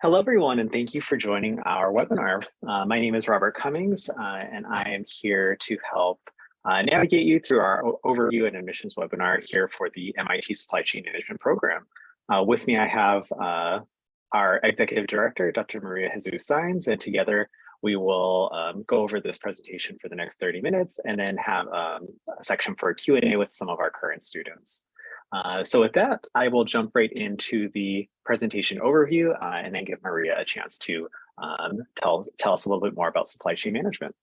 Hello, everyone, and thank you for joining our webinar. Uh, my name is Robert Cummings, uh, and I am here to help uh, navigate you through our overview and admissions webinar here for the MIT Supply Chain Management Program. Uh, with me, I have uh, our Executive Director, Dr. Maria Jesus Saenz, and together we will um, go over this presentation for the next 30 minutes and then have um, a section for Q&A with some of our current students. Uh, so with that, I will jump right into the presentation overview uh, and then give Maria a chance to um, tell, tell us a little bit more about supply chain management.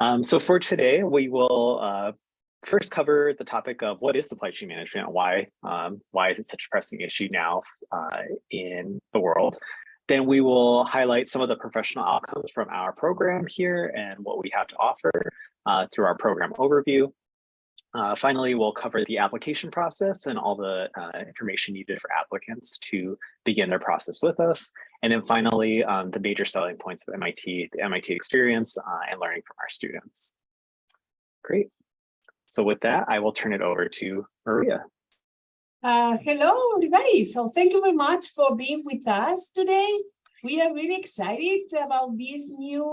Um, so for today, we will uh, first cover the topic of what is supply chain management, why, um, why is it such a pressing issue now uh, in the world. Then we will highlight some of the professional outcomes from our program here and what we have to offer uh, through our program overview. Uh, finally, we'll cover the application process and all the uh, information needed for applicants to begin their process with us. And then finally, um, the major selling points of MIT, the MIT experience uh, and learning from our students. Great. So with that, I will turn it over to Maria. Uh, hello, everybody. So thank you very much for being with us today. We are really excited about this new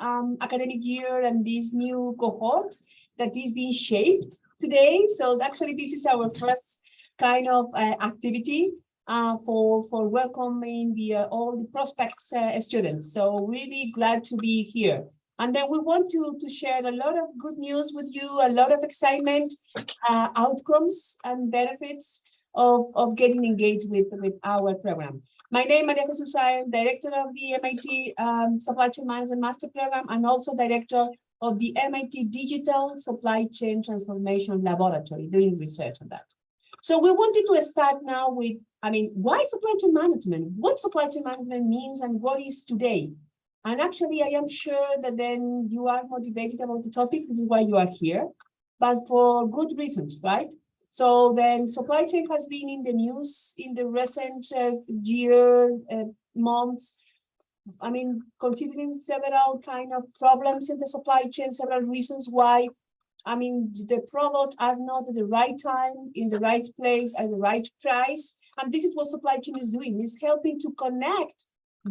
um, academic year and this new cohort that is being shaped today. So actually, this is our first kind of uh, activity uh, for for welcoming the uh, all the prospects uh, students. So really glad to be here. And then we want to, to share a lot of good news with you, a lot of excitement, uh, outcomes and benefits of, of getting engaged with, with our program. My name is Maria Jesus, I am director of the MIT um, Supply Chain Management Master Program and also director of the MIT Digital Supply Chain Transformation Laboratory, doing research on that. So we wanted to start now with, I mean, why supply chain management? What supply chain management means and what is today? And actually, I am sure that then you are motivated about the topic. This is why you are here, but for good reasons, right? So then supply chain has been in the news in the recent uh, year, uh, months, I mean, considering several kind of problems in the supply chain, several reasons why, I mean, the products are not at the right time, in the right place, at the right price. And this is what supply chain is doing, is helping to connect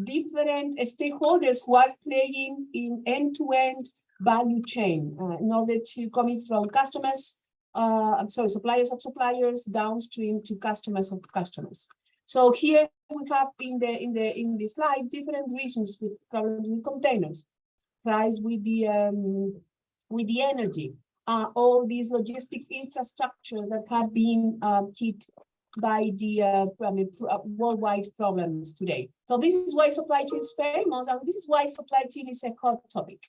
different stakeholders who are playing in end-to-end -end value chain uh, in order to coming from customers, uh, I'm sorry, suppliers of suppliers downstream to customers of customers. So here we have in the in the in the slide different reasons with problems with containers, price with the um, with the energy, uh, all these logistics infrastructures that have been um, hit by the uh, uh, worldwide problems today. So this is why supply chain is famous, and this is why supply chain is a hot topic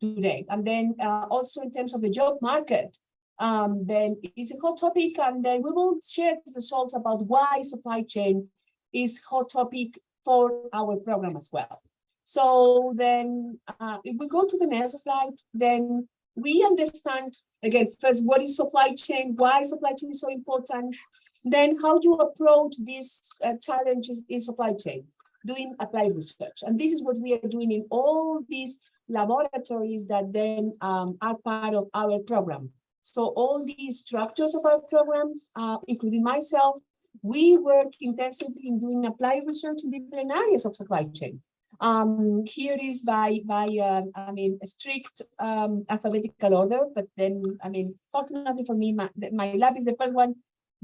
today. And then uh, also in terms of the job market, um, then it's a hot topic, and then we will share the results about why supply chain is hot topic for our program as well. So then uh, if we go to the next slide, then we understand again, first, what is supply chain, why supply chain is so important, then how you approach these uh, challenges in supply chain, doing applied research. And this is what we are doing in all these laboratories that then um, are part of our program. So all these structures of our programs, uh, including myself, we work intensively in doing applied research in different areas of supply chain. Um, here is by by uh, I mean a strict um, alphabetical order, but then I mean fortunately for me, my, my lab is the first one,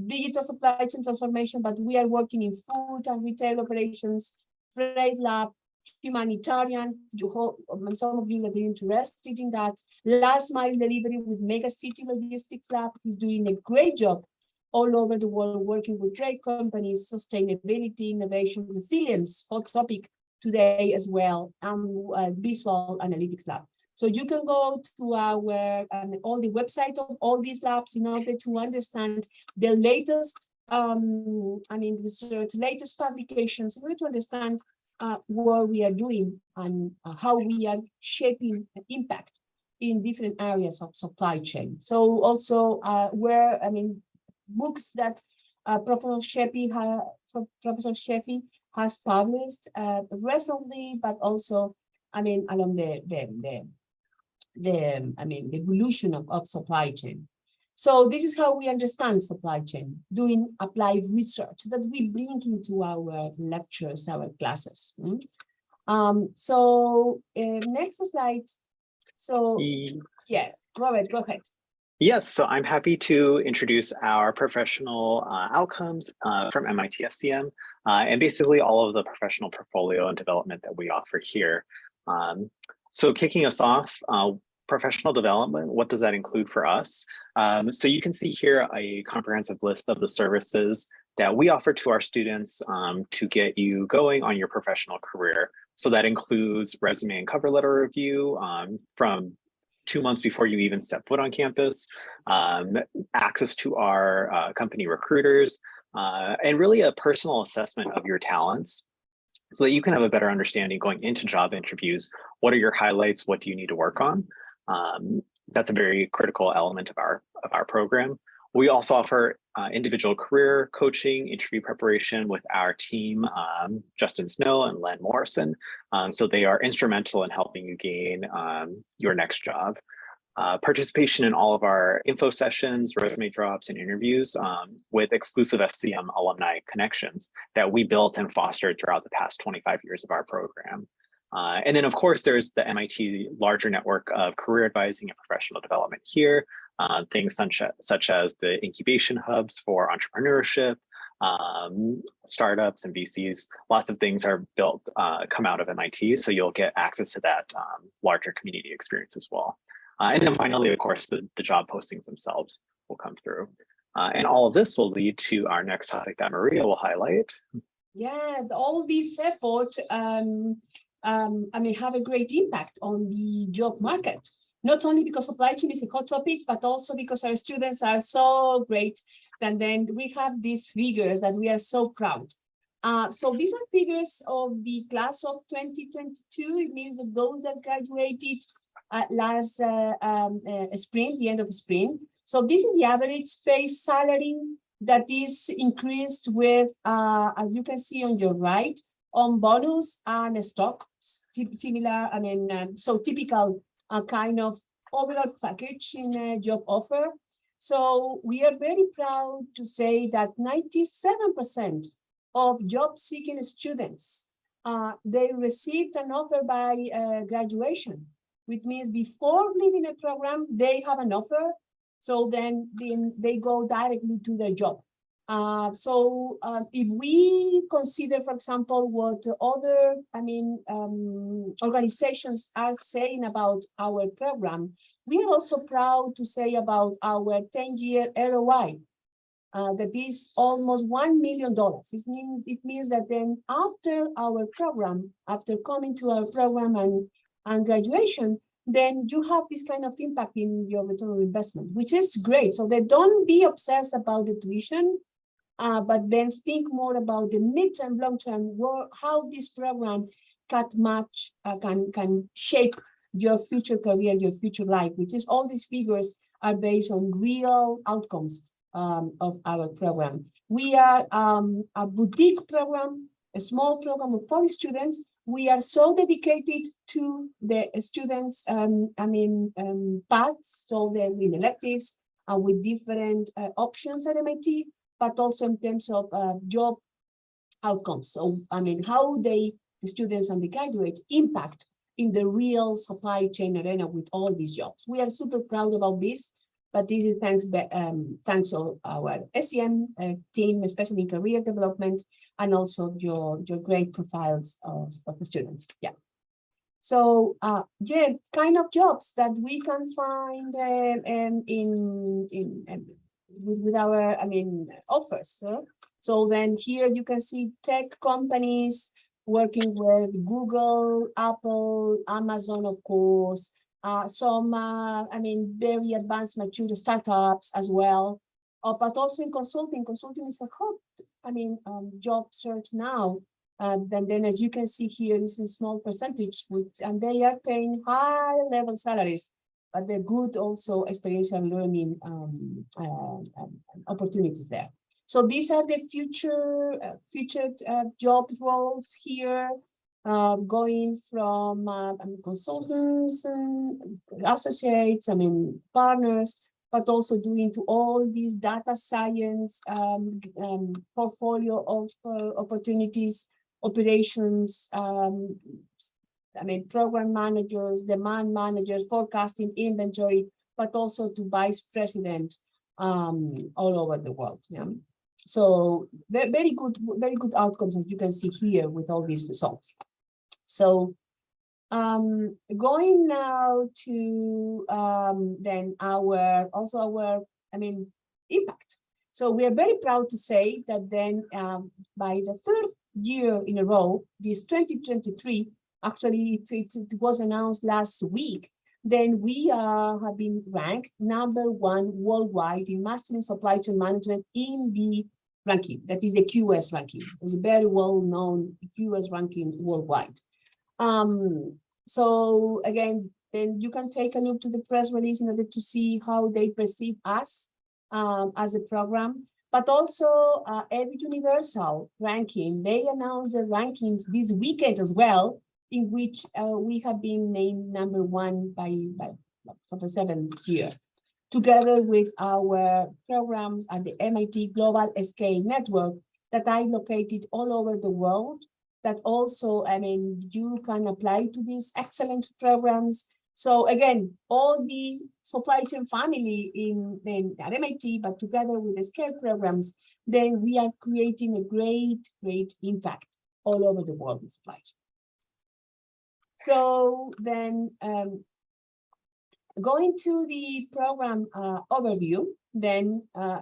digital supply chain transformation, but we are working in food and retail operations, trade lab, humanitarian. Hope um, some of you are interested in that. Last mile delivery with Mega City Logistics Lab is doing a great job all over the world working with great companies, sustainability, innovation, resilience, hot topic today as well, and uh, Visual Analytics Lab. So you can go to our um, all the website of all these labs in order to understand the latest, um, I mean, research, latest publications, in order to understand uh, what we are doing and uh, how we are shaping impact in different areas of supply chain. So also uh, where, I mean, books that uh, Professor Sheffi, Professor Sheffi has published uh, recently, but also, I mean, along the, the, the, the I mean, the evolution of, of supply chain. So this is how we understand supply chain, doing applied research that we bring into our lectures, our classes. mm. Um, so uh, next slide. So yeah, Robert, go ahead. Yes, so I'm happy to introduce our professional uh, outcomes uh, from MIT SCM uh, and basically all of the professional portfolio and development that we offer here. Um, so kicking us off, uh, professional development, what does that include for us? Um, so you can see here a comprehensive list of the services that we offer to our students um, to get you going on your professional career. So that includes resume and cover letter review um, from two months before you even step foot on campus, um, access to our uh, company recruiters, uh, and really a personal assessment of your talents so that you can have a better understanding going into job interviews. What are your highlights? What do you need to work on? Um, that's a very critical element of our, of our program. We also offer uh, individual career coaching, interview preparation with our team, um, Justin Snow and Len Morrison. Um, so they are instrumental in helping you gain um, your next job. Uh, participation in all of our info sessions, resume drops, and interviews um, with exclusive SCM alumni connections that we built and fostered throughout the past 25 years of our program. Uh, and then, of course, there's the MIT larger network of career advising and professional development here, uh, things such, such as the incubation hubs for entrepreneurship, um, startups and VCs. Lots of things are built, uh, come out of MIT, so you'll get access to that um, larger community experience as well. Uh, and then finally, of course, the, the job postings themselves will come through. Uh, and all of this will lead to our next topic that Maria will highlight. Yeah, all these efforts, um, um, I mean, have a great impact on the job market. Not only because supply chain is a hot topic, but also because our students are so great. And then we have these figures that we are so proud. Uh, so these are figures of the class of 2022. It means that those that graduated uh, last uh, um, uh, spring, the end of spring. So this is the average base salary that is increased with, uh, as you can see on your right, on bonus and stock, similar, I mean, um, so typical uh, kind of overall package in a job offer. So we are very proud to say that 97% of job seeking students, uh, they received an offer by uh, graduation, which means before leaving a program, they have an offer. So then, then they go directly to their job. Uh, so uh, if we consider, for example, what other, I mean, um, organizations are saying about our program, we are also proud to say about our 10-year ROI. Uh, that is almost $1 million. It means, it means that then after our program, after coming to our program and, and graduation, then you have this kind of impact in your return on investment, which is great. So they don't be obsessed about the tuition, uh, but then think more about the midterm, long-term, how this program can match, uh, can, can shape your future career, your future life, which is all these figures are based on real outcomes um, of our program. We are um, a boutique program, a small program of 40 students. We are so dedicated to the students, um, I mean, um, paths, so they're in electives uh, with different uh, options at MIT, but also in terms of uh, job outcomes. So, I mean, how they, the students and the graduates impact in the real supply chain arena with all these jobs. We are super proud about this, but this is thanks, um, thanks to our SCM uh, team, especially in career development, and also your, your great profiles of, of the students. Yeah. So, uh, yeah, kind of jobs that we can find um, um, in, in um, with, with our, I mean, offers. So, then here you can see tech companies working with Google, Apple, Amazon, of course, uh, some, uh, I mean, very advanced mature startups as well, uh, but also in consulting. Consulting is a hot, I mean, um, job search now. Uh, then, then as you can see here, it's a small percentage, which, and they are paying high level salaries, but they're good also experiential learning um, uh, opportunities there. So these are the future uh, featured uh, job roles here, uh, going from uh, consultants and associates, I mean, partners, but also doing to all these data science um, um, portfolio of uh, opportunities, operations, um, I mean, program managers, demand managers, forecasting, inventory, but also to vice president um, all over the world. Yeah. So very, good, very good outcomes as you can see here with all these results. So um, going now to um, then our also our I mean impact. So we are very proud to say that then um, by the third year in a row, this 2023, actually it, it, it was announced last week, then we uh, have been ranked number one worldwide in mastering supply chain management in the ranking, that is the QS ranking. It's a very well-known QS ranking worldwide. Um, so again, then you can take a look to the press release in order to see how they perceive us um, as a program, but also uh, Eduniversal ranking. They announced the rankings this weekend as well, in which uh, we have been named number one by, by for the seventh year, together with our programs at the MIT Global Scale Network that are located all over the world that also, I mean, you can apply to these excellent programs. So again, all the supply chain family in, in at MIT, but together with the scale programs, then we are creating a great, great impact all over the world in supply chain. So then um, going to the program uh, overview, then uh,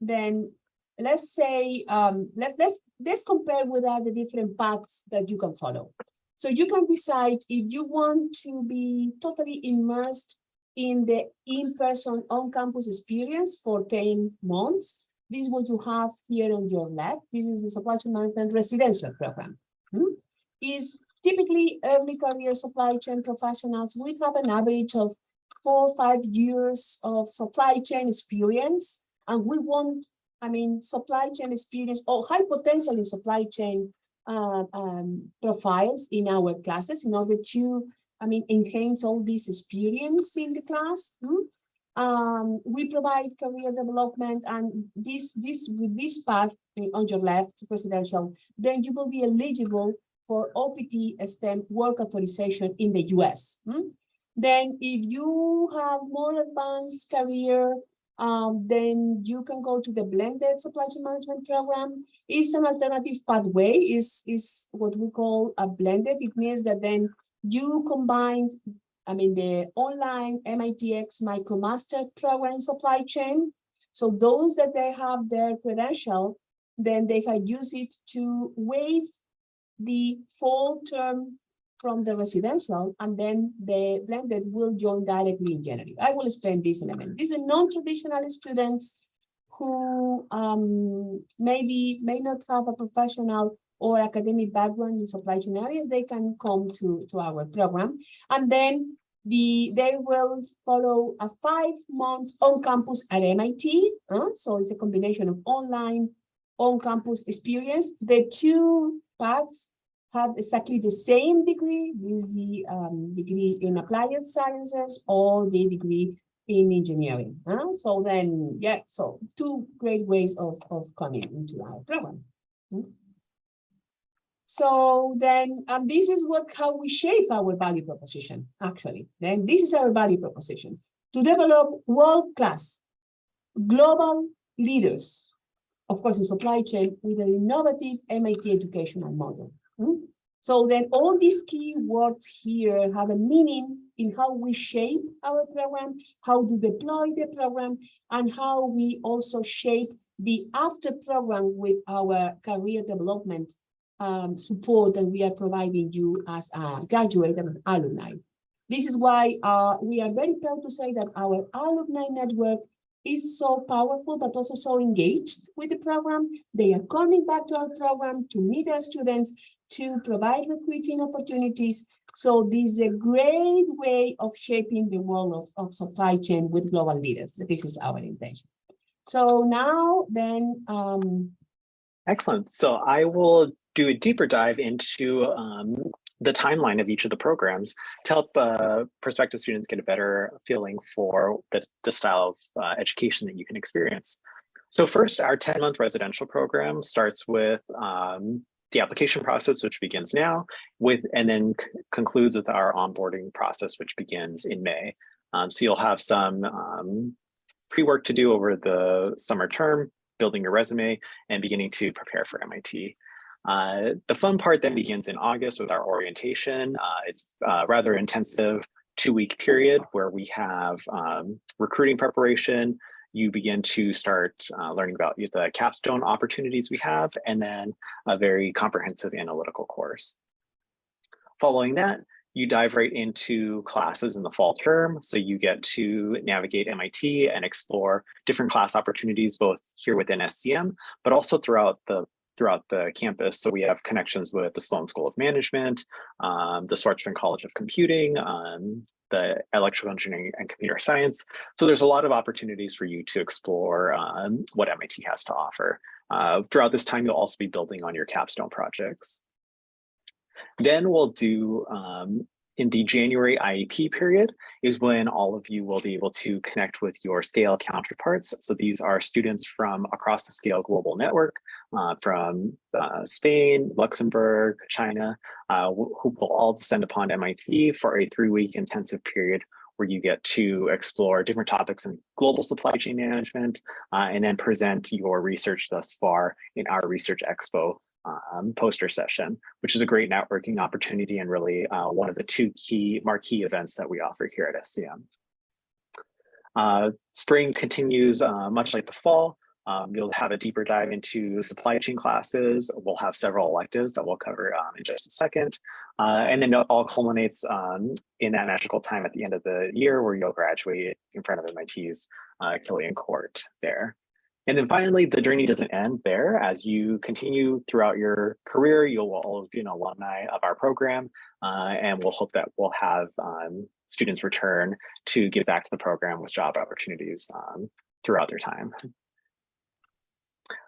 then let's say, um, let, let's, let's compare with the different paths that you can follow. So you can decide if you want to be totally immersed in the in-person on-campus experience for 10 months. This is what you have here on your left. This is the supply chain management residential program. Hmm? Is typically early career supply chain professionals. We have an average of four or five years of supply chain experience, and we want I mean, supply chain experience or high potential in supply chain uh, um, profiles in our classes in order to, I mean, enhance all this experience in the class. Hmm? Um, we provide career development and this, this with this path on your left, presidential, then you will be eligible for OPT STEM work authorization in the US. Hmm? Then if you have more advanced career um, then you can go to the blended supply chain management program. It's an alternative pathway, is is what we call a blended. It means that then you combine, I mean, the online MITx MicroMaster program supply chain. So those that they have their credential, then they can use it to waive the fall term from the residential and then the blended will join directly in January. I will explain this in a minute. These are non-traditional students who um, maybe may not have a professional or academic background in supply chain areas, they can come to, to our program. And then the they will follow a five months on campus at MIT. Uh, so it's a combination of online on campus experience. The two paths have exactly the same degree, with the um, degree in applied sciences or the degree in engineering. Huh? So then, yeah, so two great ways of, of coming into our program. Hmm? So then um, this is what how we shape our value proposition, actually. Then this is our value proposition, to develop world-class global leaders, of course, in supply chain with an innovative MIT educational model. Hmm? So then all these key words here have a meaning in how we shape our program, how to deploy the program, and how we also shape the after program with our career development um, support that we are providing you as a graduate and alumni. This is why uh, we are very proud to say that our alumni network is so powerful, but also so engaged with the program. They are coming back to our program to meet our students, to provide recruiting opportunities. So this is a great way of shaping the world of, of supply chain with global leaders. This is our intention. So now then. Um, Excellent. So I will do a deeper dive into um, the timeline of each of the programs to help uh, prospective students get a better feeling for the, the style of uh, education that you can experience. So first, our 10-month residential program starts with um, the application process, which begins now, with and then concludes with our onboarding process, which begins in May. Um, so you'll have some um, pre-work to do over the summer term, building your resume and beginning to prepare for MIT. Uh, the fun part then begins in August with our orientation. Uh, it's uh, rather intensive two-week period where we have um, recruiting preparation. You begin to start uh, learning about the capstone opportunities we have, and then a very comprehensive analytical course. Following that, you dive right into classes in the fall term. So you get to navigate MIT and explore different class opportunities, both here within SCM, but also throughout the throughout the campus. So we have connections with the Sloan School of Management, um, the Schwarzman College of Computing, um, the Electrical Engineering and Computer Science. So there's a lot of opportunities for you to explore um, what MIT has to offer. Uh, throughout this time, you'll also be building on your capstone projects. Then we'll do um, in the January IAP period is when all of you will be able to connect with your scale counterparts. So these are students from across the scale global network uh, from uh, Spain, Luxembourg, China, uh, who will all descend upon MIT for a three-week intensive period where you get to explore different topics in global supply chain management uh, and then present your research thus far in our Research Expo um, poster session, which is a great networking opportunity and really uh, one of the two key marquee events that we offer here at SCM. Uh, spring continues uh, much like the fall. Um, you'll have a deeper dive into supply chain classes. We'll have several electives that we'll cover um, in just a second. Uh, and then it all culminates um, in that magical time at the end of the year where you'll graduate in front of MIT's uh, Killian Court there. And then finally, the journey doesn't end there. As you continue throughout your career, you'll all be an alumni of our program, uh, and we'll hope that we'll have um, students return to give back to the program with job opportunities um, throughout their time.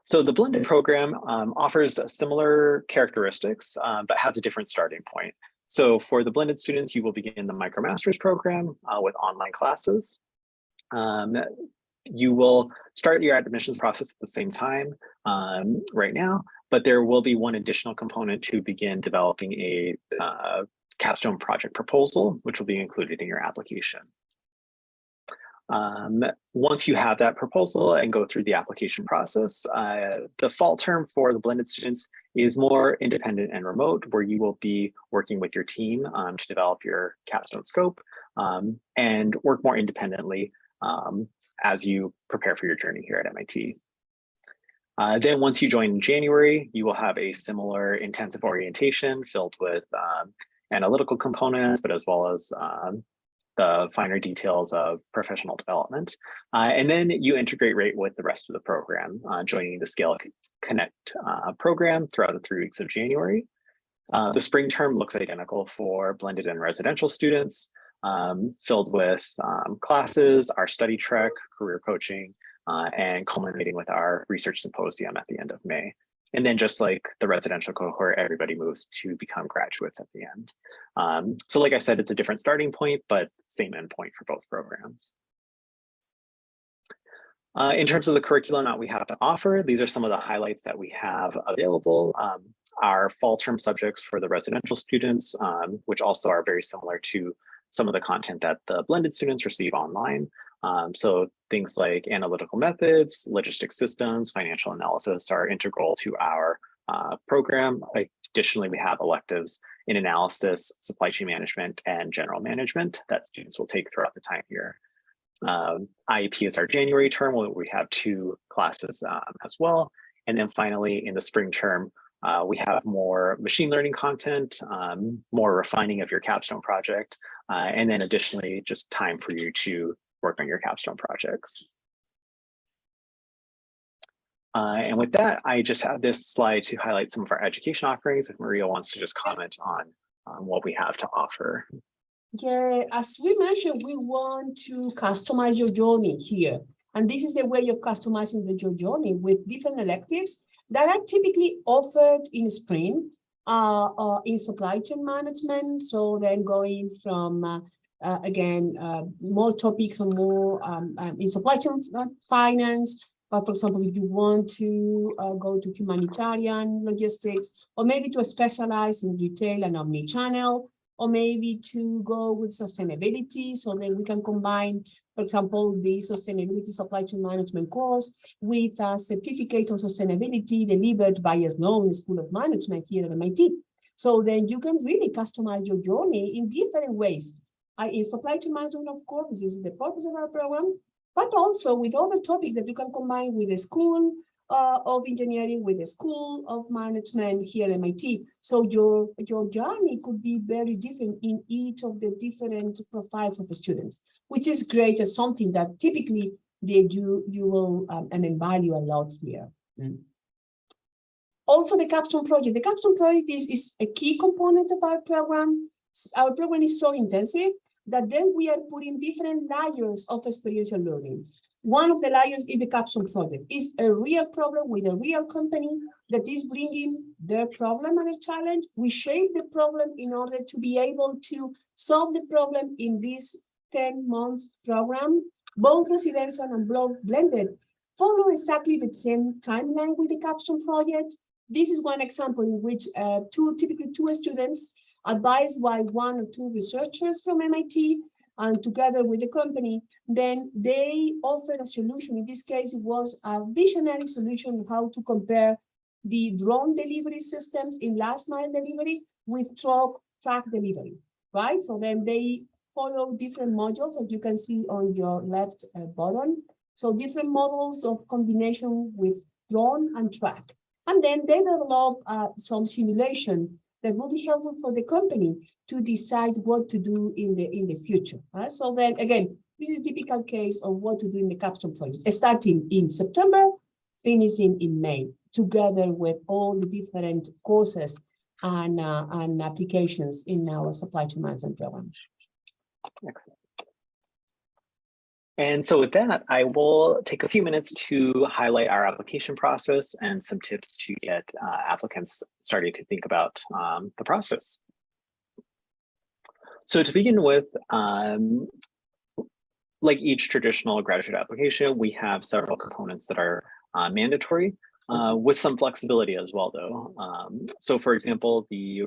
So the blended program um, offers similar characteristics, uh, but has a different starting point. So for the blended students, you will begin the MicroMasters program uh, with online classes. Um, you will start your admissions process at the same time um, right now, but there will be one additional component to begin developing a uh, capstone project proposal, which will be included in your application. Um, once you have that proposal and go through the application process, uh, the fall term for the blended students is more independent and remote, where you will be working with your team um, to develop your capstone scope um, and work more independently um, as you prepare for your journey here at MIT. Uh, then once you join in January, you will have a similar intensive orientation filled with um, analytical components, but as well as um, the finer details of professional development. Uh, and then you integrate right with the rest of the program, uh, joining the Scale Connect uh, program throughout the three weeks of January. Uh, the spring term looks identical for blended and residential students um, filled with um, classes, our study trek, career coaching, uh, and culminating with our research symposium at the end of May. And then just like the residential cohort, everybody moves to become graduates at the end. Um, so like I said, it's a different starting point, but same endpoint for both programs. Uh, in terms of the curriculum that we have to offer, these are some of the highlights that we have available. Um, our fall term subjects for the residential students, um, which also are very similar to some of the content that the blended students receive online. Um, so things like analytical methods, logistic systems, financial analysis are integral to our uh, program. Additionally, we have electives in analysis, supply chain management, and general management that students will take throughout the time here. Um, IAP is our January term where we have two classes um, as well. And then finally, in the spring term, uh, we have more machine learning content, um, more refining of your capstone project, uh, and then additionally, just time for you to work on your capstone projects. Uh, and with that, I just have this slide to highlight some of our education offerings. If Maria wants to just comment on um, what we have to offer. Yeah, as we mentioned, we want to customize your journey here. And this is the way you're customizing the, your journey with different electives that are typically offered in spring uh, uh, in supply chain management. So then going from, uh, uh, again, uh, more topics on more um, um, in supply chain finance, but for example, if you want to uh, go to humanitarian logistics, or maybe to specialize in retail and omni-channel, or maybe to go with sustainability, so then we can combine, for example, the sustainability supply chain management course with a certificate on sustainability delivered by a known School of Management here at MIT. So then you can really customize your journey in different ways. Uh, in supply chain management, of course, this is the purpose of our program, but also with all the topics that you can combine with the school uh, of engineering, with the school of management here at MIT. So your, your journey could be very different in each of the different profiles of the students, which is great as something that typically they, you, you will um, and then value a lot here. Mm. Also, the capstone project. The capstone project is, is a key component of our program. Our program is so intensive that then we are putting different layers of experiential learning. One of the layers is the capstone project. Is a real problem with a real company that is bringing their problem and a challenge. We shape the problem in order to be able to solve the problem in this 10 months program. Both residential and blended follow exactly the same timeline with the capstone project. This is one example in which uh, two, typically two students advised by one or two researchers from MIT and together with the company, then they offered a solution. In this case, it was a visionary solution on how to compare the drone delivery systems in last mile delivery with truck track delivery, right? So then they follow different modules, as you can see on your left uh, bottom. So different models of combination with drone and track. And then they develop uh, some simulation that will be helpful for the company to decide what to do in the in the future. Right? So then again, this is a typical case of what to do in the capstone project, starting in September, finishing in May, together with all the different courses and, uh, and applications in our supply chain management program. And so with that, I will take a few minutes to highlight our application process and some tips to get uh, applicants starting to think about um, the process. So to begin with, um, like each traditional graduate application, we have several components that are uh, mandatory uh, with some flexibility as well, though. Um, so for example, the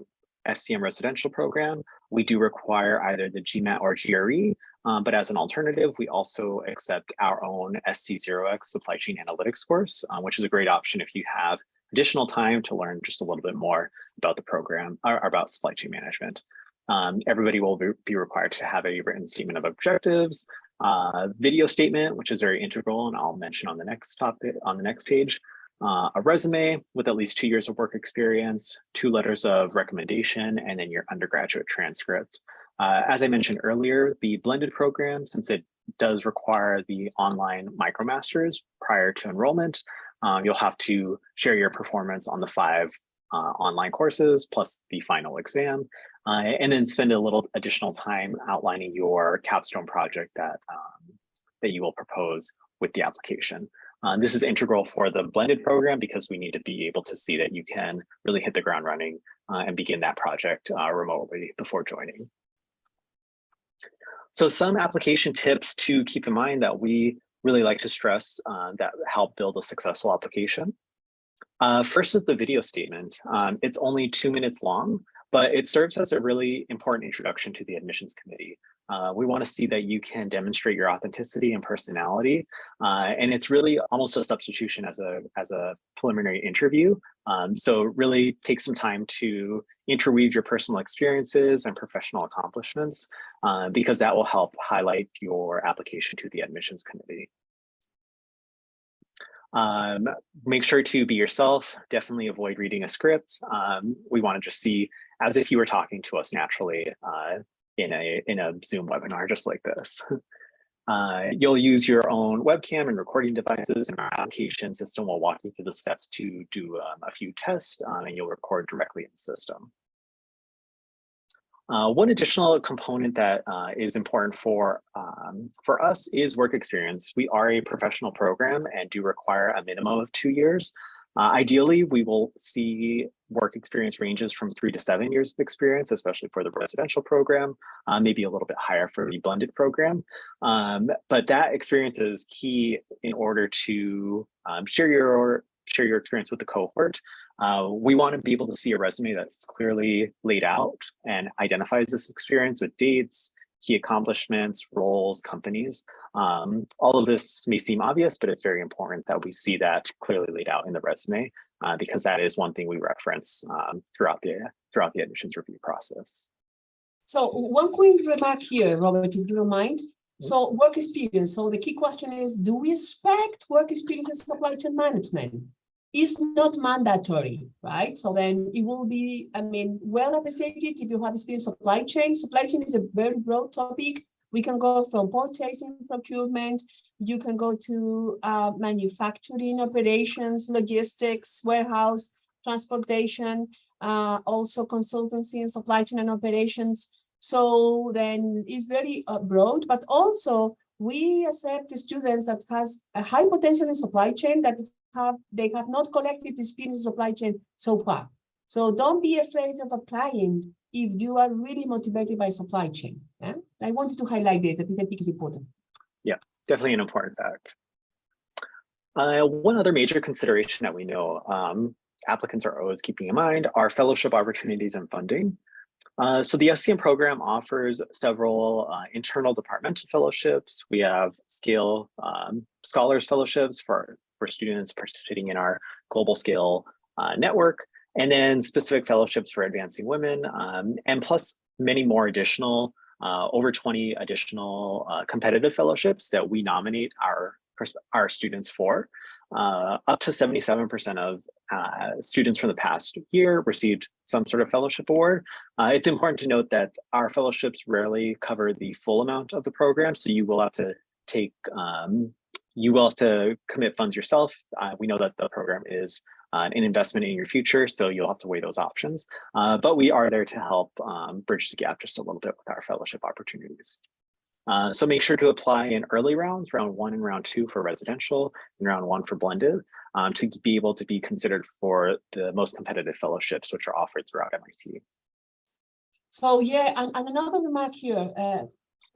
SCM residential program, we do require either the GMAT or GRE, um, but as an alternative, we also accept our own SC0X supply chain analytics course, um, which is a great option if you have additional time to learn just a little bit more about the program or about supply chain management. Um, everybody will be required to have a written statement of objectives, uh, video statement, which is very integral, and I'll mention on the next topic on the next page, uh, a resume with at least two years of work experience, two letters of recommendation, and then your undergraduate transcript. Uh, as I mentioned earlier, the blended program, since it does require the online MicroMasters prior to enrollment, um, you'll have to share your performance on the five uh, online courses plus the final exam, uh, and then spend a little additional time outlining your capstone project that, um, that you will propose with the application. Uh, this is integral for the blended program because we need to be able to see that you can really hit the ground running uh, and begin that project uh, remotely before joining. So some application tips to keep in mind that we really like to stress uh, that help build a successful application. Uh, first is the video statement. Um, it's only two minutes long, but it serves as a really important introduction to the admissions committee. Uh, we want to see that you can demonstrate your authenticity and personality. Uh, and it's really almost a substitution as a, as a preliminary interview. Um, so really take some time to interweave your personal experiences and professional accomplishments, uh, because that will help highlight your application to the admissions committee. Um, make sure to be yourself, definitely avoid reading a script. Um, we want to just see as if you were talking to us naturally uh, in a in a Zoom webinar just like this. Uh, you'll use your own webcam and recording devices and our application system will walk you through the steps to do um, a few tests um, and you'll record directly in the system. Uh, one additional component that uh, is important for, um, for us is work experience. We are a professional program and do require a minimum of two years. Uh, ideally, we will see work experience ranges from three to seven years of experience, especially for the residential program, uh, maybe a little bit higher for the blended program. Um, but that experience is key in order to um, share your share your experience with the cohort. Uh, we want to be able to see a resume that's clearly laid out and identifies this experience with dates, key accomplishments, roles, companies. Um, all of this may seem obvious, but it's very important that we see that clearly laid out in the resume uh, because that is one thing we reference um, throughout the throughout the admissions review process. So one quick remark here, Robert, if you don't mind. So work experience. So the key question is, do we expect work experience in supply chain management? Is not mandatory, right? So then it will be, I mean, well appreciated if you have experience supply chain. Supply chain is a very broad topic. We can go from purchasing, procurement, you can go to uh, manufacturing operations, logistics, warehouse, transportation, uh, also consultancy and supply chain and operations. So then it's very uh, broad, but also we accept students that has a high potential in supply chain that have they have not collected experience in supply chain so far. So don't be afraid of applying if you are really motivated by supply chain. Yeah? I wanted to highlight that, I think is important. Yeah, definitely an important fact. Uh, one other major consideration that we know um, applicants are always keeping in mind are fellowship opportunities and funding. Uh, so the SCM program offers several uh, internal departmental fellowships. We have scale um, scholars fellowships for, for students participating in our global scale uh, network, and then specific fellowships for advancing women, um, and plus many more additional, uh, over 20 additional uh, competitive fellowships that we nominate our, our students for. Uh, up to 77% of uh, students from the past year received some sort of fellowship award. Uh, it's important to note that our fellowships rarely cover the full amount of the program, so you will have to take, um, you will have to commit funds yourself. Uh, we know that the program is uh, an investment in your future, so you'll have to weigh those options. Uh, but we are there to help um, bridge the gap just a little bit with our fellowship opportunities. Uh, so make sure to apply in early rounds, round one and round two for residential, and round one for blended, um, to be able to be considered for the most competitive fellowships which are offered throughout MIT. So yeah, and, and another remark here. Uh,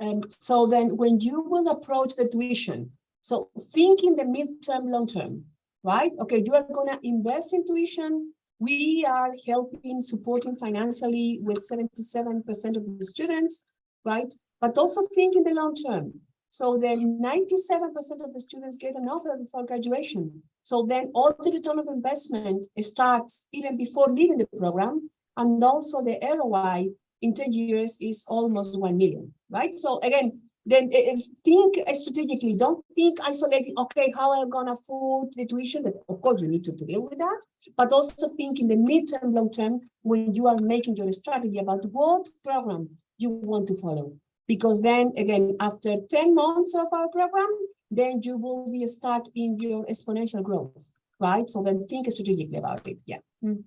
um, so then when you will approach the tuition, so think in the midterm, long term, right? Okay, you are gonna invest in tuition. We are helping, supporting financially with 77% of the students, right? but also think in the long term. So then 97% of the students get an offer before graduation. So then all the return of investment starts even before leaving the program. And also the ROI in 10 years is almost 1 million, right? So again, then think strategically, don't think isolated, okay, how am I gonna afford the tuition? But of course you need to deal with that, but also think in the mid-term, long term, when you are making your strategy about what program you want to follow because then again, after 10 months of our program, then you will be start in your exponential growth, right? So then think strategically about it. Yeah. Mm.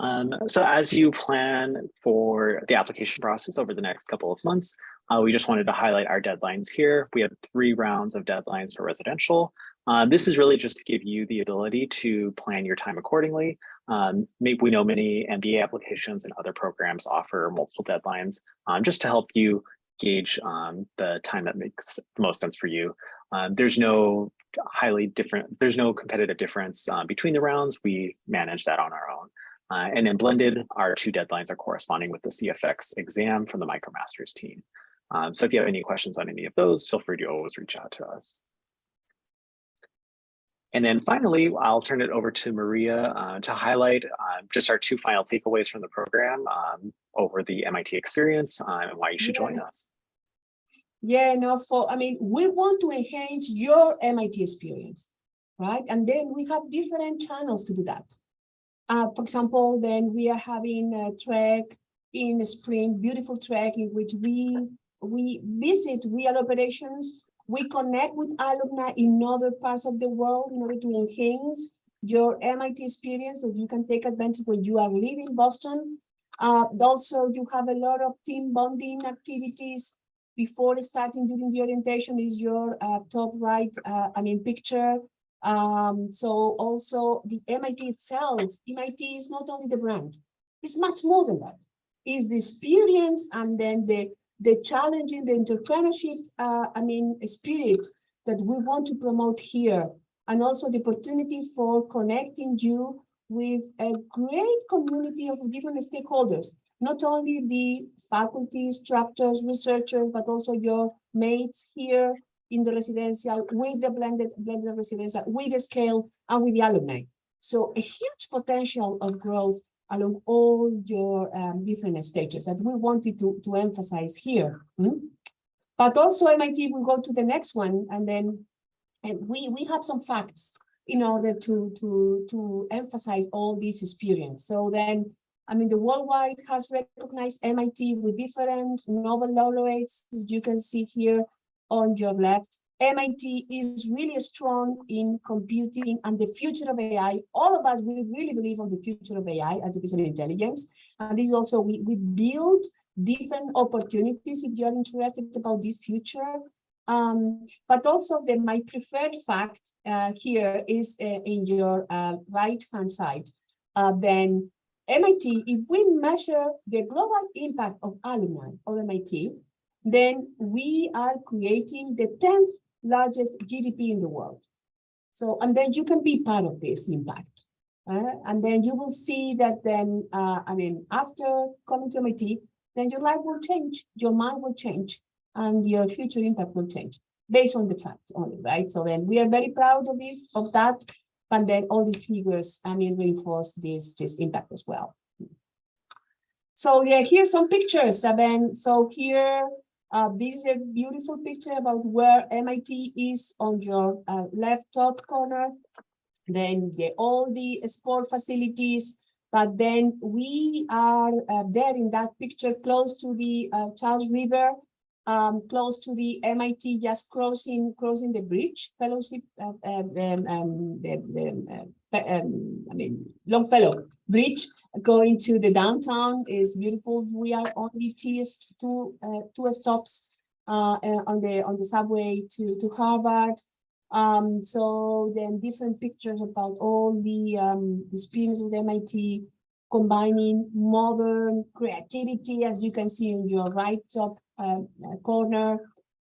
Um, so as you plan for the application process over the next couple of months, uh, we just wanted to highlight our deadlines here. We have three rounds of deadlines for residential. Uh, this is really just to give you the ability to plan your time accordingly. Um, we know many MBA applications and other programs offer multiple deadlines um, just to help you gauge um, the time that makes the most sense for you. Um, there's no highly different, there's no competitive difference uh, between the rounds. We manage that on our own. Uh, and then blended, our two deadlines are corresponding with the CFX exam from the MicroMasters team. Um, so if you have any questions on any of those, feel free to always reach out to us. And then finally, I'll turn it over to Maria uh, to highlight uh, just our two final takeaways from the program um, over the MIT experience uh, and why you should yeah. join us. Yeah, no, for, I mean, we want to enhance your MIT experience, right? And then we have different channels to do that. Uh, for example, then we are having a track in the spring, beautiful track in which we we visit real operations we connect with alumni in other parts of the world in order to enhance your MIT experience so you can take advantage when you are leaving Boston. Uh, also, you have a lot of team bonding activities before starting during the orientation is your uh, top right, uh, I mean, picture. Um, so also the MIT itself, MIT is not only the brand, it's much more than that. It's the experience and then the, the challenging, the entrepreneurship, uh, I mean, spirit that we want to promote here. And also the opportunity for connecting you with a great community of different stakeholders, not only the faculty, structures, researchers, but also your mates here in the residential with the blended blended residential with the scale and with the alumni so a huge potential of growth along all your um, different stages that we wanted to to emphasize here hmm? but also MIT will go to the next one and then and we we have some facts in order to to to emphasize all this experience so then I mean, the worldwide has recognized MIT with different Nobel laureates, as you can see here, on your left. MIT is really strong in computing and the future of AI. All of us, we really believe on the future of AI, artificial intelligence. And this also, we, we build different opportunities if you're interested about this future. Um, but also the, my preferred fact uh, here is uh, in your uh, right-hand side. Uh, then MIT, if we measure the global impact of alumni of MIT, then we are creating the 10th largest GDP in the world. So, and then you can be part of this impact. Uh, and then you will see that then, uh, I mean, after coming to MIT, then your life will change, your mind will change, and your future impact will change based on the facts only, right? So then we are very proud of this, of that, and then all these figures, I mean, reinforce this, this impact as well. So yeah, here's some pictures. Mean, so here uh, this is a beautiful picture about where MIT is on your uh, left top corner. Then the, all the sport facilities, but then we are uh, there in that picture close to the uh, Charles River, um, close to the MIT, just crossing crossing the bridge fellowship, uh, um, um, the, the, uh, um, I mean Longfellow Bridge, going to the downtown is beautiful. We are only two uh, two stops uh, uh, on the on the subway to to Harvard. Um, so then different pictures about all the um, experiences at MIT, combining modern creativity, as you can see in your right top uh, uh corner.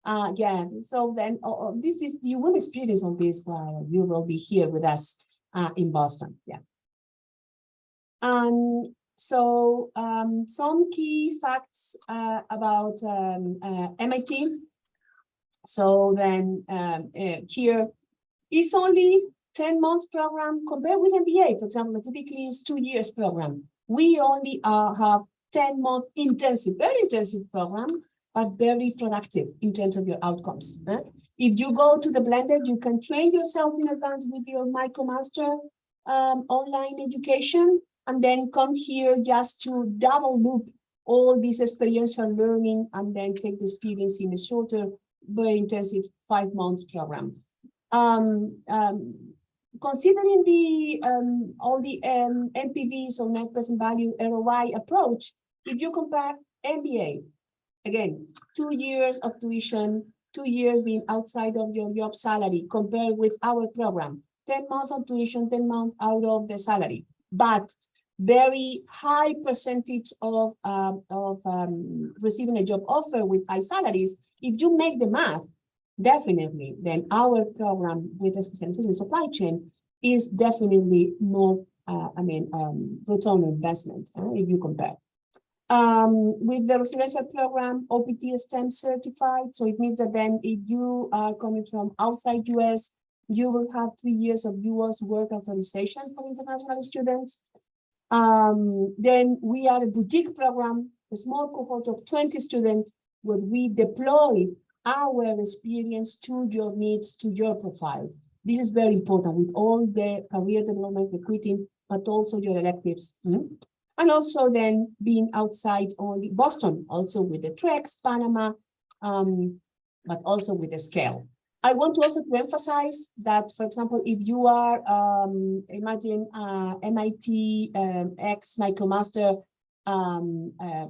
Uh, yeah, so then uh, this is you will experience all this while you will be here with us uh, in Boston. Yeah. And so um, some key facts uh, about um, uh, MIT. So then um, uh, here is only 10 months program compared with MBA, for example, typically is two years program. We only uh, have 10 month intensive, very intensive program, but very productive in terms of your outcomes. Eh? If you go to the blended, you can train yourself in advance with your MicroMaster um, online education and then come here just to double loop all this experiential learning and then take the experience in a shorter, very intensive five months program. Um, um, considering the um, all the um, so net present value ROI approach, if you compare MBA, again, two years of tuition, two years being outside of your job salary compared with our program, 10 months of tuition, 10 months out of the salary. But very high percentage of, um, of um, receiving a job offer with high salaries, if you make the math, definitely, then our program with the specialization supply chain is definitely more, uh, I mean, um, return on investment uh, if you compare. Um, with the residential program, OPT STEM certified, so it means that then if you are coming from outside US, you will have three years of US work authorization for international students. Um, then we are a boutique program, a small cohort of 20 students where we deploy our experience to your needs, to your profile. This is very important with all the career development, recruiting, but also your electives. Mm -hmm. And also then being outside only Boston, also with the TREX, Panama, um, but also with the scale. I want to also to emphasize that, for example, if you are, um, imagine uh, MIT um, X MicroMaster um, uh,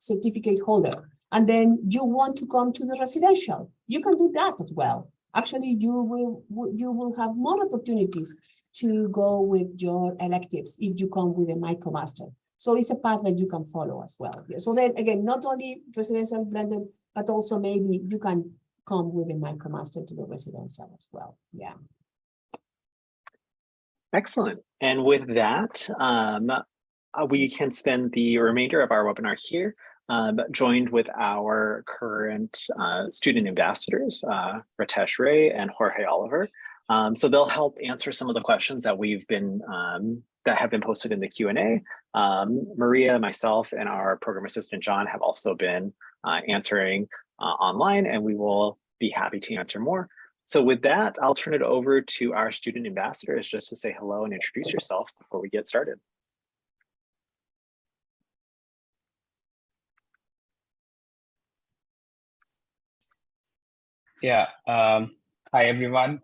certificate holder, and then you want to come to the residential, you can do that as well. actually you will you will have more opportunities to go with your electives if you come with a micromaster. So it's a path that you can follow as well. So then again, not only residential blended, but also maybe you can come with a micromaster to the residential as well. Yeah. Excellent. And with that, um, uh, we can spend the remainder of our webinar here, um, joined with our current uh, student ambassadors, uh, Ritesh Ray and Jorge Oliver. Um, so they'll help answer some of the questions that we've been um, that have been posted in the Q&A. Um, Maria, myself, and our program assistant John have also been uh, answering uh, online, and we will be happy to answer more. So with that, I'll turn it over to our student ambassadors just to say hello and introduce yourself before we get started. Yeah. Um, hi, everyone.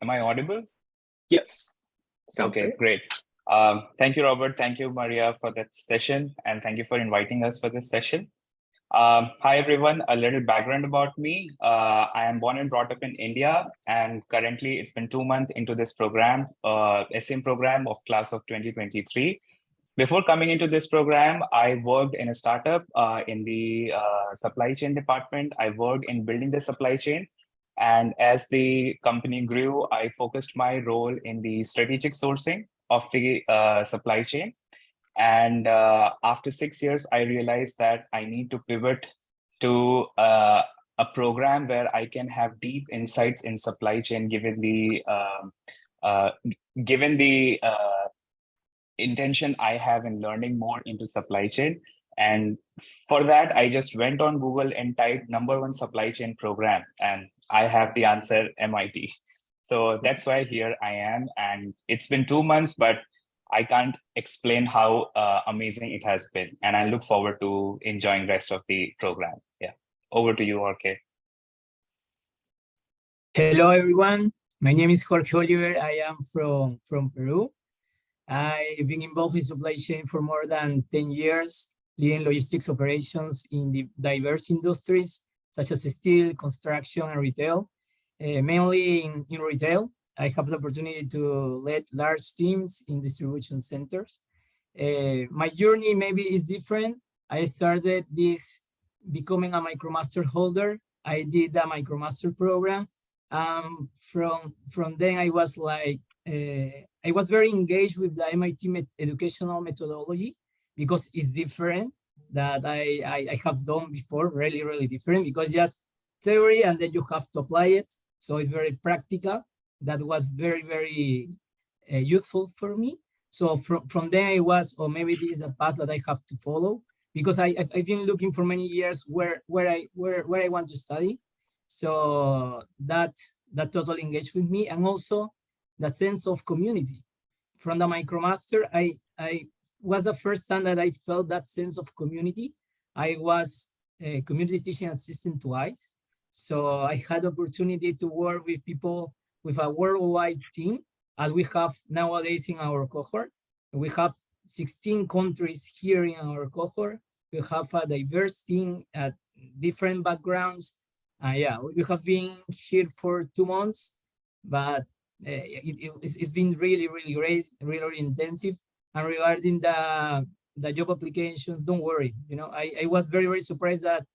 Am I audible? Yes. Sounds okay, great. great. Um, thank you, Robert. Thank you, Maria, for that session. And thank you for inviting us for this session. Um, hi, everyone. A little background about me. Uh, I am born and brought up in India. And currently, it's been two months into this program, uh, SM program of class of 2023. Before coming into this program, I worked in a startup uh, in the uh, supply chain department. I worked in building the supply chain. And as the company grew, I focused my role in the strategic sourcing of the uh, supply chain. And uh, after six years, I realized that I need to pivot to uh, a program where I can have deep insights in supply chain, given the um, uh, given the uh, intention I have in learning more into supply chain. And for that, I just went on Google and typed number one supply chain program, and I have the answer MIT. So that's why here I am. And it's been two months, but I can't explain how uh, amazing it has been. And I look forward to enjoying the rest of the program. Yeah, over to you, RK. Hello, everyone. My name is Jorge Oliver. I am from, from Peru. I've been involved in supply chain for more than 10 years, leading logistics operations in the diverse industries, such as steel, construction, and retail, uh, mainly in, in retail. I have the opportunity to lead large teams in distribution centers. Uh, my journey maybe is different. I started this becoming a MicroMaster holder. I did a MicroMaster program. Um, from, from then I was like, uh, I was very engaged with the MIT met educational methodology because it's different that I, I, I have done before, really, really different because just theory and then you have to apply it. So it's very practical. That was very, very uh, useful for me. So from, from there I was, or maybe this is a path that I have to follow because I, I've, I've been looking for many years where, where, I, where, where I want to study. So that, that totally engaged with me. And also the sense of community. From the MicroMaster, I, I was the first time that I felt that sense of community. I was a community teaching assistant twice. So I had opportunity to work with people with a worldwide team, as we have nowadays in our cohort. We have 16 countries here in our cohort. We have a diverse team at different backgrounds. Uh, yeah, we have been here for two months, but uh, it, it, it's, it's been really, really great, really, really intensive. And regarding the the job applications, don't worry. You know, I, I was very, very surprised that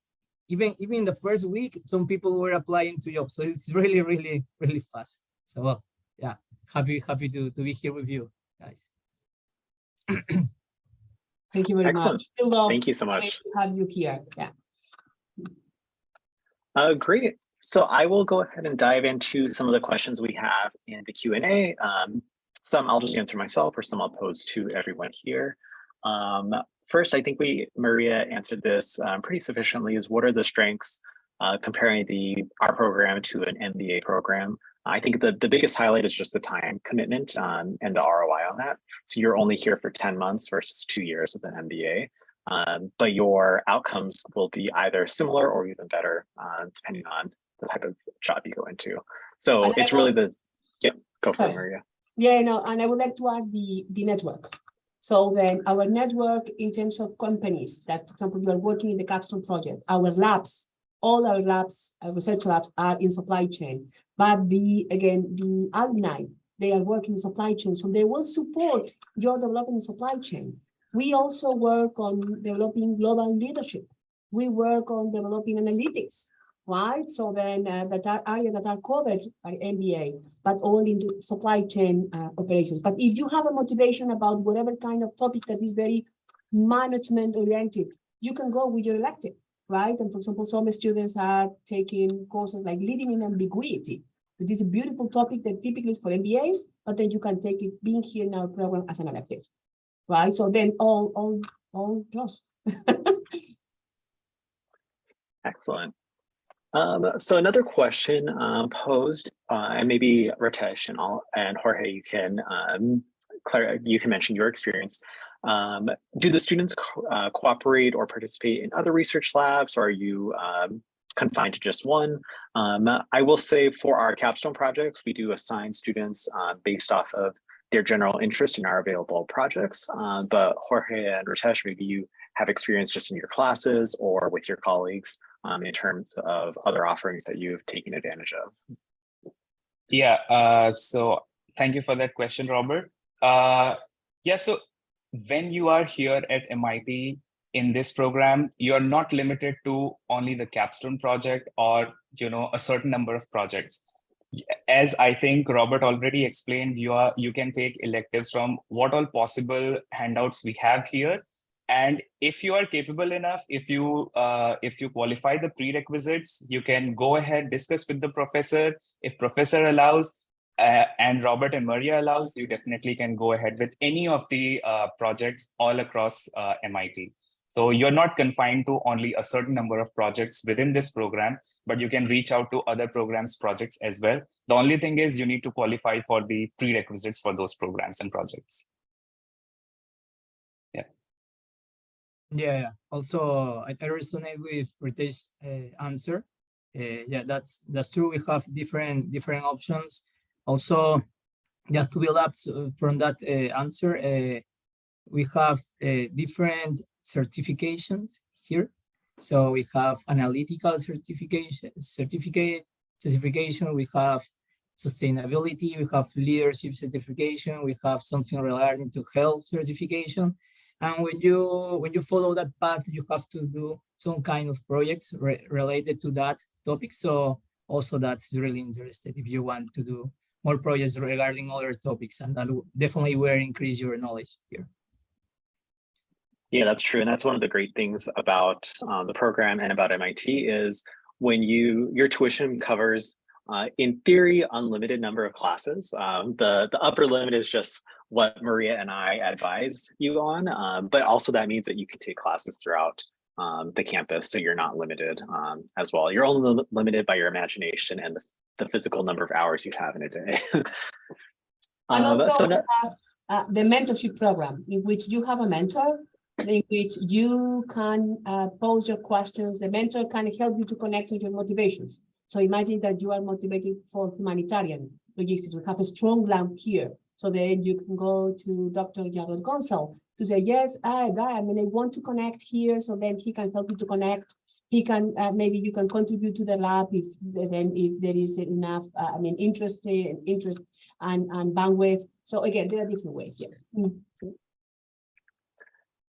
even even in the first week, some people were applying to jobs. So it's really, really, really fast. So well, yeah, happy, happy to, to be here with you guys. Thank you very Excellent. much. Thank you so having- much. Have you here, yeah. Uh, great. So I will go ahead and dive into some of the questions we have in the Q&A. Um, some I'll just answer myself or some I'll pose to everyone here. Um, first, I think we, Maria answered this um, pretty sufficiently is what are the strengths uh, comparing the our program to an MBA program? I think the, the biggest highlight is just the time commitment um, and the ROI on that. So you're only here for 10 months versus two years with an MBA. Um, but your outcomes will be either similar or even better, uh, depending on the type of job you go into. So And I it's really will- the, yeah, go for it, Maria. Yeah, no, and I would like to add the, the network. So then our network in terms of companies that, for example, you are working in the capstone project, our labs all our labs, our research labs are in supply chain. But the, again, the alumni, they are working in supply chain, so they will support your development in supply chain. We also work on developing global leadership. We work on developing analytics, right? So then uh, that are areas that are covered by MBA, but all into supply chain uh, operations. But if you have a motivation about whatever kind of topic that is very management oriented, you can go with your elective, right? And for example, some students are taking courses like leading in ambiguity. It is a beautiful topic that typically is for MBAs, but then you can take it being here in our program as an elective, right? So then all, all, all plus. Excellent. Um, so another question um, posed, uh, and maybe Ritesh and, all, and Jorge, you can um, Clara, you can mention your experience. Um, do the students co uh, cooperate or participate in other research labs, or are you um, confined to just one? Um, I will say for our capstone projects, we do assign students based off of their general interest in our available projects. But Jorge and Ritesh, maybe you have experience just in your classes or with your colleagues um, in terms of other offerings that you've taken advantage of. Yeah, uh, so thank you for that question, Robert. Uh, yeah, so when you are here at MIT in this program, you're not limited to only the capstone project or you know a certain number of projects. As I think Robert already explained, you are you can take electives from what all possible handouts we have here. And if you are capable enough, if you uh, if you qualify the prerequisites, you can go ahead, discuss with the professor. If professor allows, uh, and Robert and Maria allows, you definitely can go ahead with any of the uh, projects all across uh, MIT. So you're not confined to only a certain number of projects within this program, but you can reach out to other programs projects as well. The only thing is you need to qualify for the prerequisites for those programs and projects. Yeah, also I, I resonate with Ritesh's uh, answer. Uh, yeah, that's that's true. We have different different options also, just to build up from that uh, answer, uh, we have uh, different certifications here. So we have analytical certification, certificate, certification, we have sustainability, we have leadership certification, we have something related to health certification. And when you when you follow that path, you have to do some kind of projects re related to that topic. So also that's really interested if you want to do more projects regarding other topics and that definitely will increase your knowledge here. Yeah, that's true. And that's one of the great things about uh, the program and about MIT is when you your tuition covers uh, in theory unlimited number of classes. Um, the, the upper limit is just what Maria and I advise you on, um, but also that means that you can take classes throughout um, the campus, so you're not limited um, as well. You're only limited by your imagination and the the physical number of hours you have in a day. and um, also so have, uh, the mentorship program in which you have a mentor in which you can uh, pose your questions. The mentor can help you to connect with your motivations. So imagine that you are motivated for humanitarian logistics. We have a strong lamp here. So then you can go to Dr. Jarrod Goentzel to say, yes, I, I mean, I want to connect here. So then he can help you to connect he can uh, maybe you can contribute to the lab if then if there is enough uh, i mean interest interest and and bandwidth so again there are different ways yeah mm -hmm.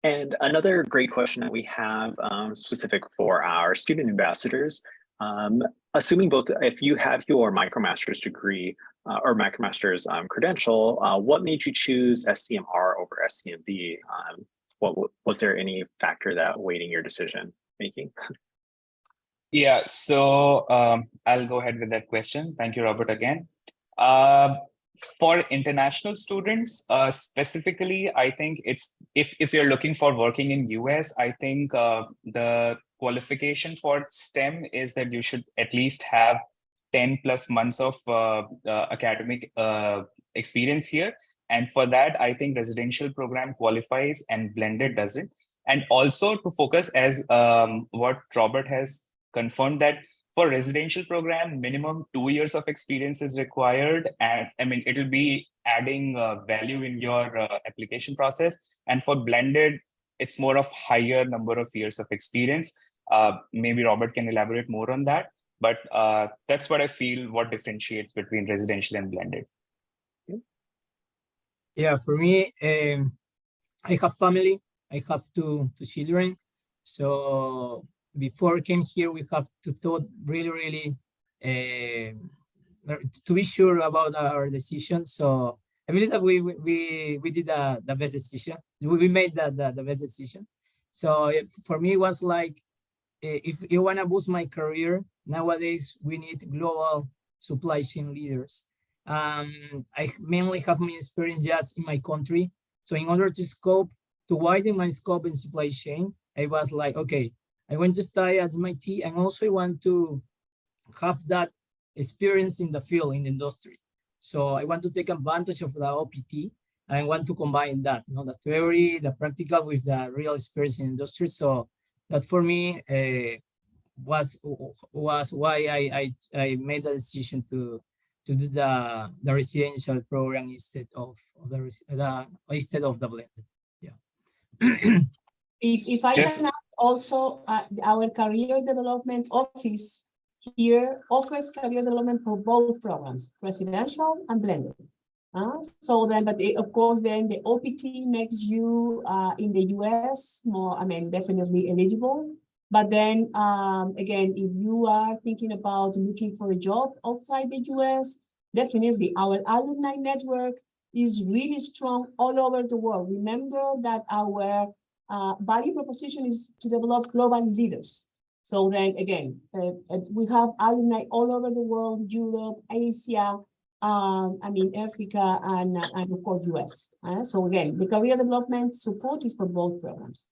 and another great question that we have um, specific for our student ambassadors um, assuming both if you have your micromaster's degree uh, or micromaster's um, credential uh, what made you choose SCMr over SCMb um, what was there any factor that weighting your decision making Yeah, so um, I'll go ahead with that question. Thank you, Robert, again. Uh, for international students, uh, specifically, I think it's if, if you're looking for working in US, I think uh, the qualification for STEM is that you should at least have 10 plus months of uh, uh, academic uh, experience here. And for that, I think residential program qualifies and blended doesn't. And also to focus as um, what Robert has confirmed that for residential program, minimum two years of experience is required. And I mean, it'll be adding uh, value in your uh, application process. And for blended, it's more of higher number of years of experience. Uh, maybe Robert can elaborate more on that, but uh, that's what I feel what differentiates between residential and blended. Yeah, for me, um, I have family. I have two two children. So before I came here, we have to thought really, really uh, to be sure about our decision. So I believe that we we we, did the, the best decision. We, made the, the, the best decision. So it, for me, it was like eh, if you want to boost my career nowadays, we need global supply chain leaders. Um, I mainly have my experience just in my country. So in order to scope, to widen my scope in supply chain, I was like, okay, I want to study at MIT and also I want to have that experience in the field, in the industry. So I want to take advantage of the OPT. And I want to combine that, you know, the theory, the practical with the real experience in industry. So that for me uh, was was why I, I I made the decision to to do the the residential program instead of, of the, the instead of the blended. Yeah. If, if I Just- can add also, uh, our career development office here offers career development for both programs, residential and blended. Uh, so then, but of course, then the OPT makes you uh, in the US more, I mean, definitely eligible. But then um, again, if you are thinking about looking for a job outside the US, definitely our alumni network is really strong all over the world. Remember that our uh, value proposition is to develop global leaders. So then again, uh, uh, we have alumni all over the world, Europe, Asia, um, I mean, Africa, and, uh, and of course, US. Uh, so again, the career development support is for both programs.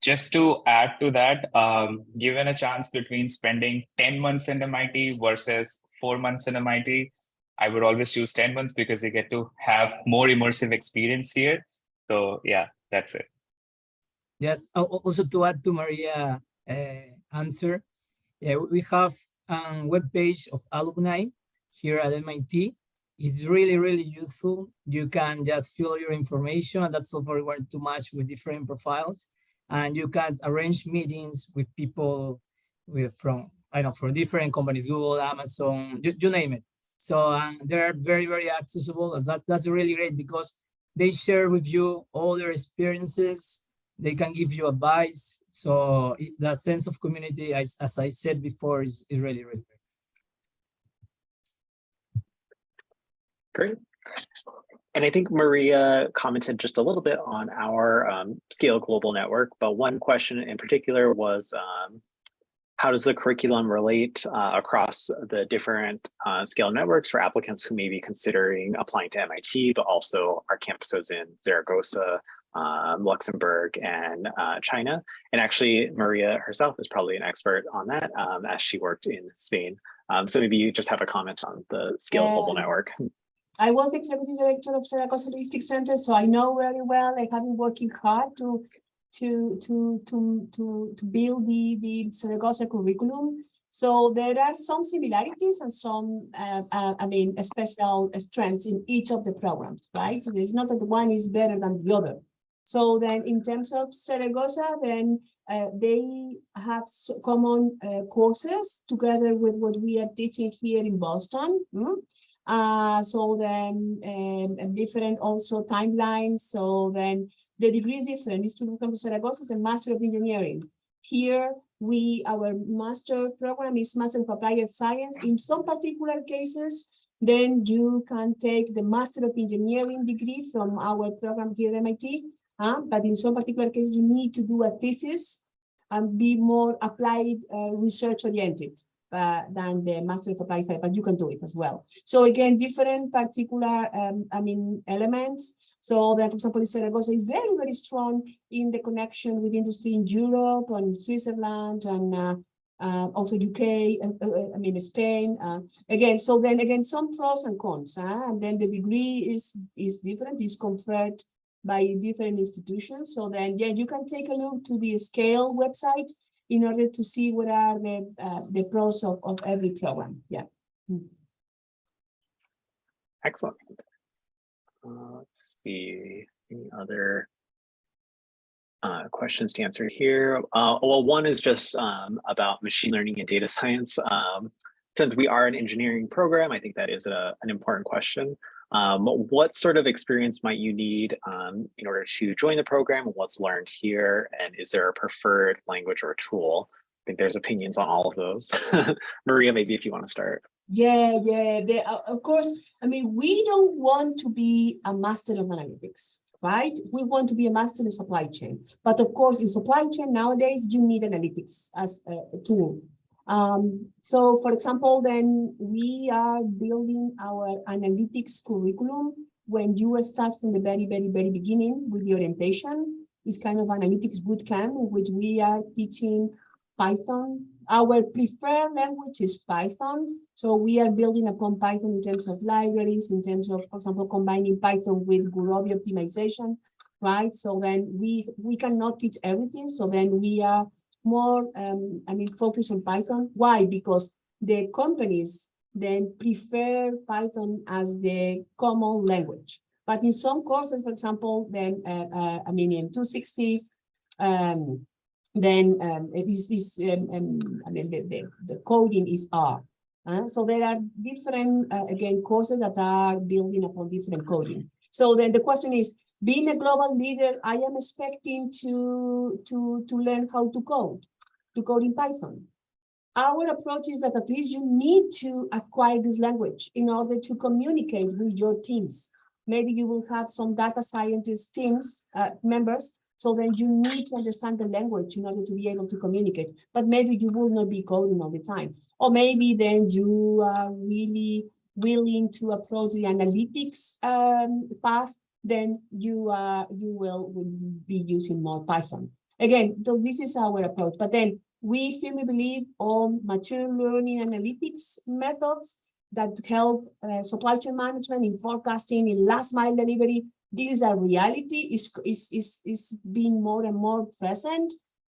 Just to add to that, um, given a chance between spending 10 months in MIT versus four months in MIT, I would always choose 10 months because you get to have more immersive experience here. So yeah, that's it. Yes, al- al- also to add to Maria uh, answer, yeah, we have a web page of alumni here at MIT. It's really, really useful. You can just fill your information and that's all very well to match with different profiles. And you can arrange meetings with people with from, I know, from different companies, Google, Amazon, you, you name it. So um, they're very, very accessible. And that, that's really great because they share with you all their experiences, they can give you advice. So it- the sense of community, as, as I said before, is, is really, really great. Great. And I think Maria commented just a little bit on our um, Scale Global Network, but one question in particular was um, how does the curriculum relate uh, across the different uh, Scale networks for applicants who may be considering applying to MIT, but also our campuses in Zaragoza, um, Luxembourg, and uh, China. And actually, Maria herself is probably an expert on that um, as she worked in Spain. Um, so maybe you just have a comment on the Scale Global Network. I was the executive director of Zaragoza Logistics Center, so I know very well. I have been working hard to to to to to to build the the Zaragoza curriculum. So there are some similarities and some, uh, uh, I mean, special strengths in each of the programs, right? It's not that one is better than the other. So then, in terms of Zaragoza, then uh, they have common uh, courses together with what we are teaching here in Boston. mm? Uh, so then um, different also timelines. So then the degree is different. It's to become Zaragoza is a Master of Engineering. Here we our master program is Master of Applied Science. In some particular cases, then you can take the Master of Engineering degree from our program here at MIT. Uh, but in some particular cases, you need to do a thesis and be more applied uh, research oriented uh, than the Master of Applied Science, but you can do it as well. So again, different particular, um, I mean, elements. So that, for example, Zaragoza is very, very strong in the connection with industry in Europe and Switzerland and uh, uh, also UK, uh, uh, I mean, Spain. Uh, again, so then again, some pros and cons. And then the degree is, is different, is conferred by different institutions. So then, yeah, you can take a look to the scale website in order to see what are the, uh, the pros of, of every program. Yeah. Mm. Excellent. Uh, let's see, any other uh, questions to answer here. Uh, well, one is just um, about machine learning and data science. Um, since we are an engineering program, I think that is a, an important question. Um, what sort of experience might you need um, in order to join the program? What's learned here? And is there a preferred language or tool? I think there's opinions on all of those. Maria, maybe if you want to start. Yeah, yeah, they, uh, of course. I mean, we don't want to be a master of analytics, right? We want to be a master in supply chain. But of course, in supply chain nowadays, you need analytics as a, a tool. Um, so for example, then we are building our analytics curriculum. When you start from the very, very, very beginning with the orientation, it's kind of analytics boot camp, in which we are teaching Python. Our preferred language is Python. So we are building upon Python in terms of libraries, in terms of, for example, combining Python with Gurobi optimization, right? So then we, we cannot teach everything. So then we are more, um, I mean, focus on Python. Why? Because the companies then prefer Python as the common language. But in some courses, for example, then, uh, uh, I mean, in 260, um, then um, it is, is um, um, I mean, the, the, the coding is R. Uh, so there are different, uh, again, courses that are building upon different coding. So then the question is, being a global leader, I am expecting to, to, to learn how to code, to code in Python. Our approach is that at least you need to acquire this language in order to communicate with your teams. Maybe you will have some data scientist teams, uh, members, so then you need to understand the language in order to be able to communicate. But maybe you will not be coding all the time. Or maybe then you are really willing to approach the analytics um, path then you uh, you will, will be using more Python. Again, so this is our approach. But then we firmly believe on machine learning analytics methods that help uh, supply chain management in forecasting, in last mile delivery. This is a reality, is is is is being more and more present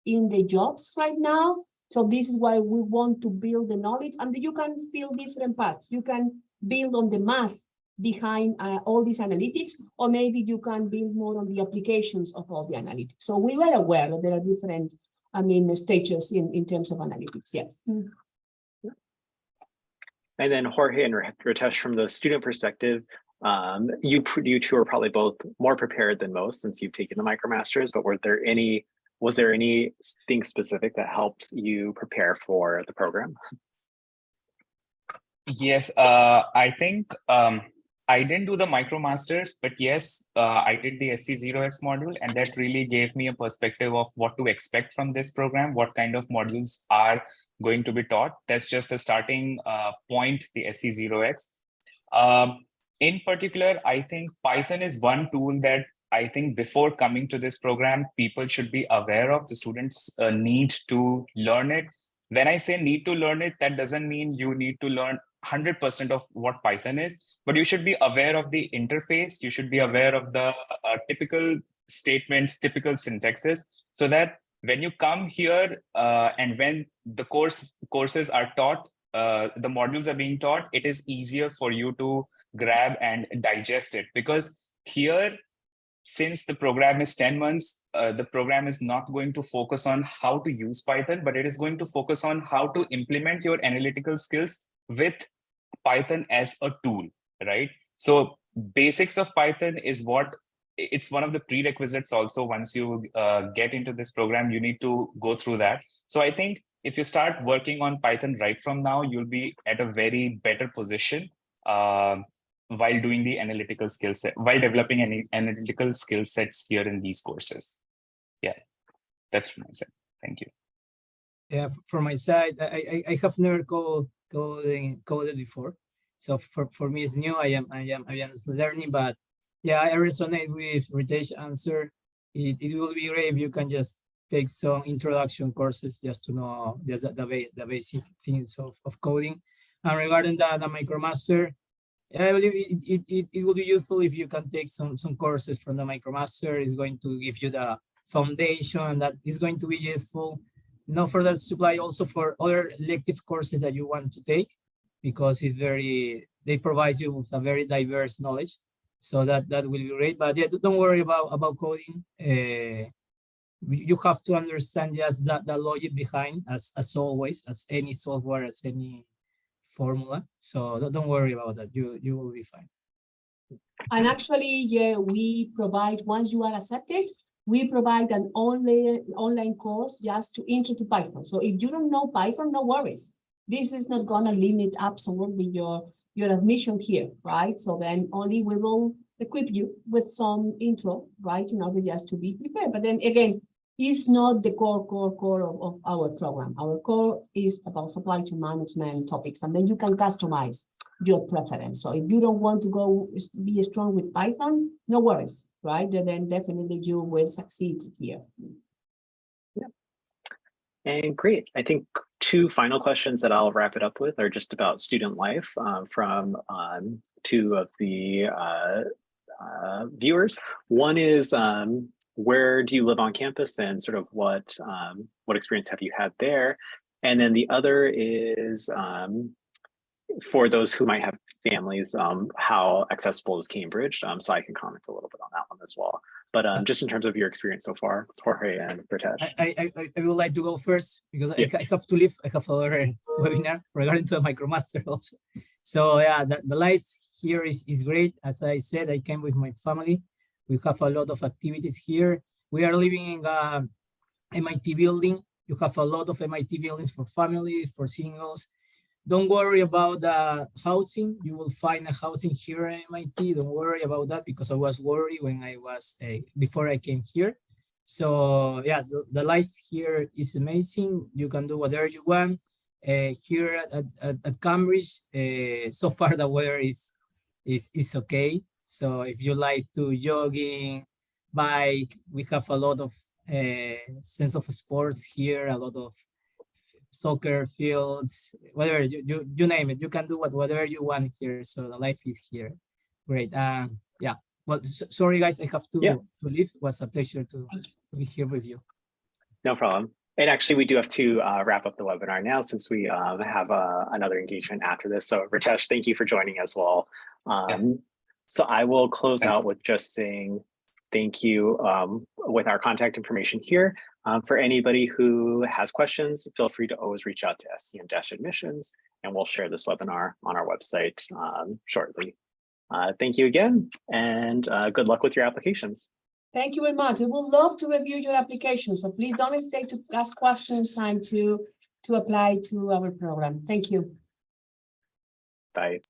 in the jobs right now. So this is why we want to build the knowledge, and you can build different paths. You can build on the math behind uh, all these analytics, or maybe you can build more on the applications of all the analytics. So we were aware that there are different, I mean, stages in, in terms of analytics, yeah. Mm. And then Jorge and Ritesh, from the student perspective, um, you, you two are probably both more prepared than most since you've taken the MicroMasters, but were there any, was there anything specific that helped you prepare for the program? Yes, uh, I think um, I didn't do the MicroMasters, but yes, uh, I did the SC0X module, and that really gave me a perspective of what to expect from this program, what kind of modules are going to be taught. That's just a starting uh, point, the SC0X. Um, in particular, I think Python is one tool that I think before coming to this program, people should be aware of. The students uh, need to learn it. When I say need to learn it, that doesn't mean you need to learn 100% of what Python is, but you should be aware of the interface. You should be aware of the uh, typical statements, typical syntaxes, so that when you come here uh, and when the course courses are taught, uh, the modules are being taught, it is easier for you to grab and digest it because here, since the program is 10 months, uh, the program is not going to focus on how to use Python, but it is going to focus on how to implement your analytical skills with Python as a tool, right? So basics of Python is what it's one of the prerequisites also once you uh, get into this program, you need to go through that. So I think if you start working on Python right from now, you'll be at a very better position uh, while doing the analytical skill set, while developing any analytical skill sets here in these courses. Yeah, that's from my side. Thank you. Yeah, from my side, I, I, I have never called coding coded before. So for, for me, it's new. I am I am I am learning, but yeah, I resonate with Ritesh answer. It, it will be great if you can just take some introduction courses just to know just the, the, the basic things of, of coding. And regarding the, the MicroMaster, I believe it, it, it, it will be useful if you can take some, some courses from the MicroMaster. It's going to give you the foundation that is going to be useful not for that supply also for other elective courses that you want to take because it's very they provide you with a very diverse knowledge. So that that will be great. But yeah don't worry about about coding. Uh, you have to understand just that the logic behind as as always as any software as any formula. So don't worry about that. You you will be fine. And actually, yeah, we provide, once you are accepted, we provide an online, online course just to intro to Python. So if you don't know Python, no worries. This is not gonna limit absolutely your, your admission here, right? So then only we will equip you with some intro, right? In order just to be prepared. But then again, it's not the core, core, core of, of our program. Our core is about supply chain management topics, and then you can customize your preference. So if you don't want to go be strong with Python, no worries, right? Then- Then definitely you will succeed here. Yeah. And great. I think two final questions that I'll wrap it up with are just about student life um, from um, two of the uh, uh, viewers. One is um, where do you live on campus and sort of what um, what experience have you had there? And then the other is um, for those who might have families, um, how accessible is Cambridge? Um, so I can comment a little bit on that one as well. But um, just in terms of your experience so far, Jorge and Pritesh. I, I, I- I, I would like to go first because I, Yeah. I have to leave. I have another webinar regarding to the MicroMaster also. So yeah, the, the life here is, is great. As I said, I came with my family. We have a lot of activities here. We are living in a MIT building. You have a lot of MIT buildings for families, for singles. Don't worry about the housing. You will find a housing here at MIT. Don't worry about that because I was worried when I was uh, before I came here. So yeah, the, the life here is amazing. You can do whatever you want. Uh, here at, at, at Cambridge, uh, so far the weather is, is, is okay. So if you like to jogging, bike, we have a lot of uh, sense of sports here, a lot of soccer fields, whatever, you, you, you name it. You can do what, whatever you want here. So the life is here. Great. Um, yeah. Well, s- sorry guys, I have to, Yeah. to leave. It was a pleasure to, to be here with you. No problem. And actually, we do have to uh, wrap up the webinar now since we um, have uh, another engagement after this. So Ritesh, thank you for joining as well. Um, So I will close out with just saying thank you um, with our contact information here. Um, For anybody who has questions, feel free to always reach out to SCM-admissions and we'll share this webinar on our website um, shortly. Uh, Thank you again and uh, good luck with your applications. Thank you very much. We would love to review your application. So please don't hesitate to ask questions and to, to apply to our program. Thank you. Bye.